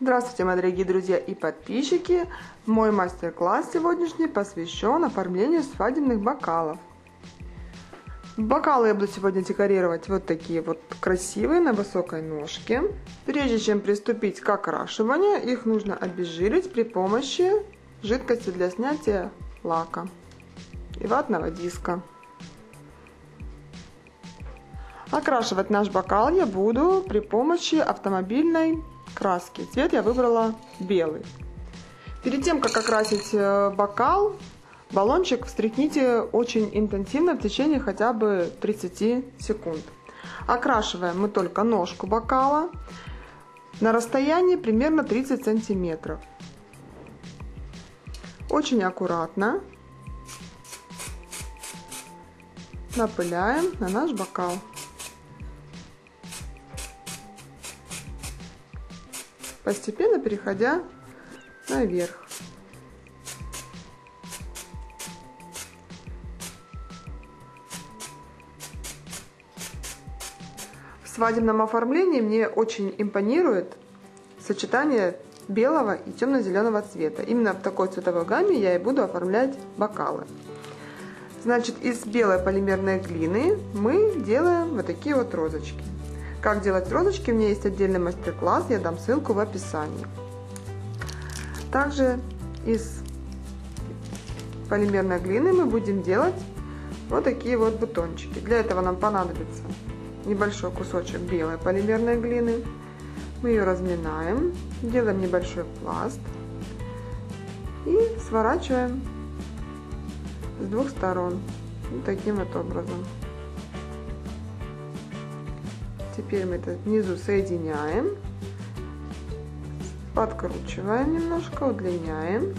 Здравствуйте, мои дорогие друзья и подписчики! Мой мастер-класс сегодняшний посвящен оформлению свадебных бокалов. Бокалы я буду сегодня декорировать вот такие вот красивые на высокой ножке. Прежде чем приступить к окрашиванию, их нужно обезжирить при помощи жидкости для снятия лака и ватного диска. Окрашивать наш бокал я буду при помощи автомобильной краски. Цвет я выбрала белый. Перед тем, как окрасить э, бокал, баллончик встряхните очень интенсивно в течение хотя бы 30 секунд. Окрашиваем мы только ножку бокала на расстоянии примерно 30 сантиметров. Очень аккуратно напыляем на наш бокал. Постепенно переходя наверх. В свадебном оформлении мне очень импонирует сочетание белого и темно-зеленого цвета. Именно в такой цветовой гамме я и буду оформлять бокалы. Значит, из белой полимерной глины мы делаем вот такие вот розочки. Как делать розочки, у меня есть отдельный мастер-класс, я дам ссылку в описании. Также из полимерной глины мы будем делать вот такие вот бутончики. Для этого нам понадобится небольшой кусочек белой полимерной глины. Мы ее разминаем, делаем небольшой пласт и сворачиваем с двух сторон вот таким вот образом. Теперь мы это внизу соединяем, подкручиваем немножко, удлиняем.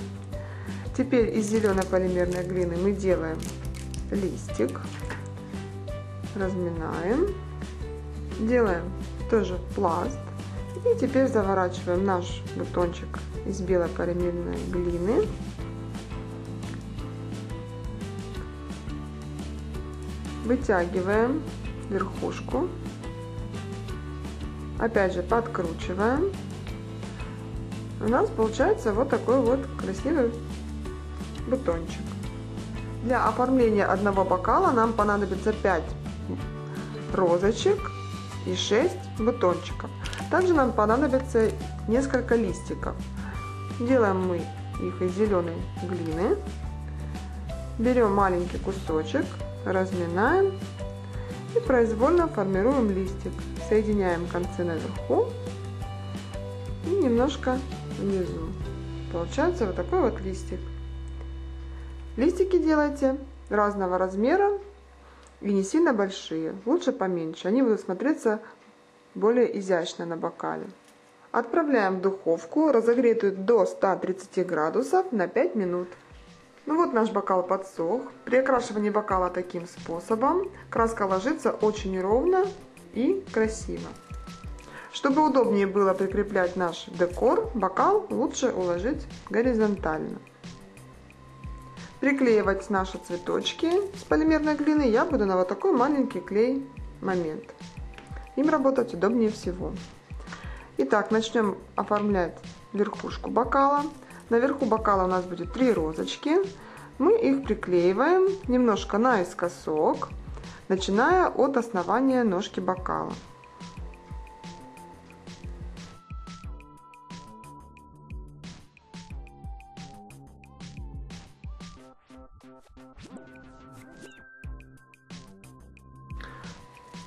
Теперь из зеленой полимерной глины мы делаем листик, разминаем, делаем тоже пласт. И теперь заворачиваем наш бутончик из белой полимерной глины. Вытягиваем верхушку Опять же подкручиваем. У нас получается вот такой вот красивый бутончик. Для оформления одного бокала нам понадобится 5 розочек и 6 бутончиков. Также нам понадобится несколько листиков. Делаем мы их из зеленой глины. Берем маленький кусочек, разминаем и произвольно формируем листик. Соединяем концы наверху и немножко внизу. Получается вот такой вот листик. Листики делайте разного размера и не сильно большие, лучше поменьше. Они будут смотреться более изящно на бокале. Отправляем в духовку, разогретую до 130 градусов на 5 минут. Ну вот наш бокал подсох. При окрашивании бокала таким способом краска ложится очень ровно и красиво. Чтобы удобнее было прикреплять наш декор, бокал лучше уложить горизонтально. Приклеивать наши цветочки с полимерной глины я буду на вот такой маленький клей момент. Им работать удобнее всего. Итак, начнем оформлять верхушку бокала. Наверху бокала у нас будет три розочки. Мы их приклеиваем немножко наискосок, начиная от основания ножки бокала.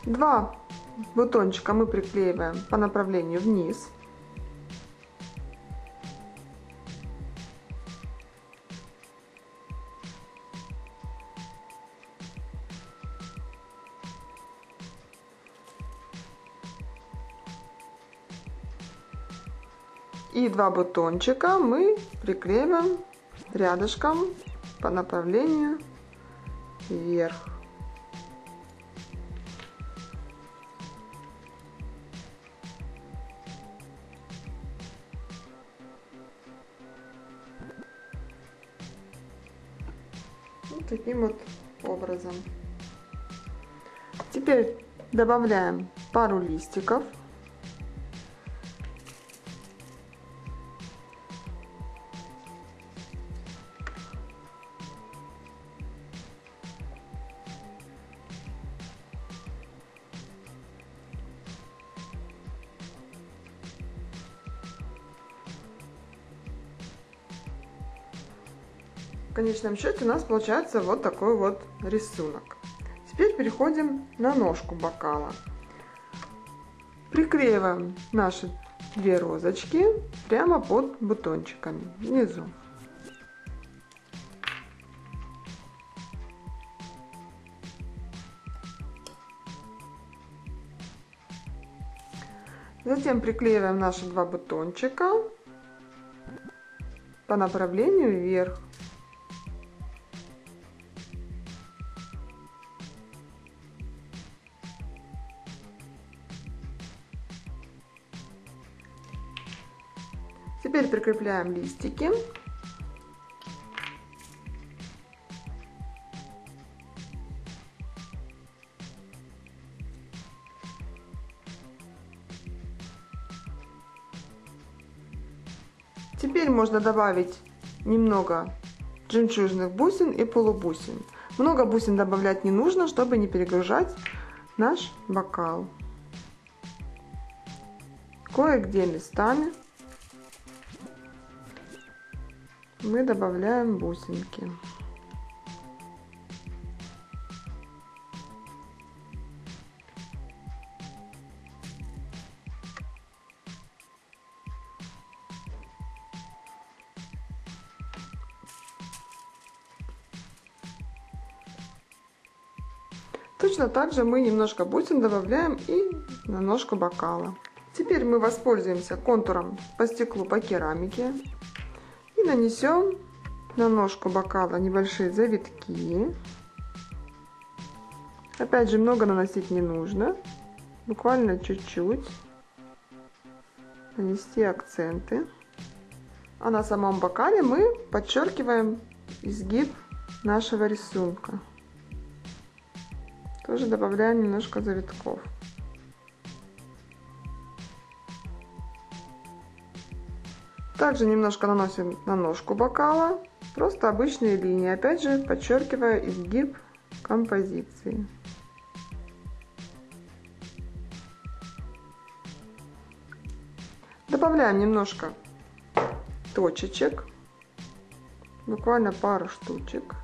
Два бутончика мы приклеиваем по направлению вниз. И два бутончика мы приклеиваем рядышком по направлению вверх. Вот таким вот образом. Теперь добавляем пару листиков В конечном счете у нас получается вот такой вот рисунок. Теперь переходим на ножку бокала. Приклеиваем наши две розочки прямо под бутончиками внизу. Затем приклеиваем наши два бутончика по направлению вверх. Прикрепляем листики. Теперь можно добавить немного жемчужных бусин и полубусин. Много бусин добавлять не нужно, чтобы не перегружать наш бокал. Кое-где местами мы добавляем бусинки. Точно так же мы немножко бусин добавляем и на ножку бокала. Теперь мы воспользуемся контуром по стеклу по керамике и нанесем на ножку бокала небольшие завитки. Опять же, много наносить не нужно, буквально чуть-чуть. Нанести акценты. А на самом бокале мы подчеркиваем изгиб нашего рисунка. Тоже добавляем немножко завитков. Также немножко наносим на ножку бокала, просто обычные линии, опять же подчеркивая изгиб композиции. Добавляем немножко точечек, буквально пару штучек.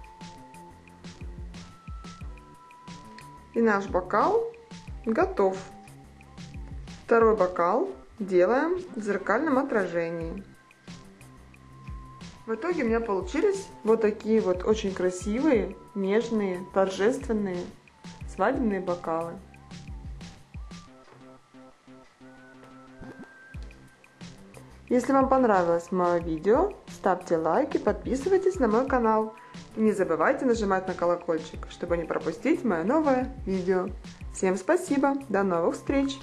И наш бокал готов. Второй бокал делаем в зеркальном отражении. В итоге у меня получились вот такие вот очень красивые, нежные, торжественные свадебные бокалы. Если вам понравилось мое видео, ставьте лайки, подписывайтесь на мой канал. И не забывайте нажимать на колокольчик, чтобы не пропустить мое новое видео. Всем спасибо, до новых встреч!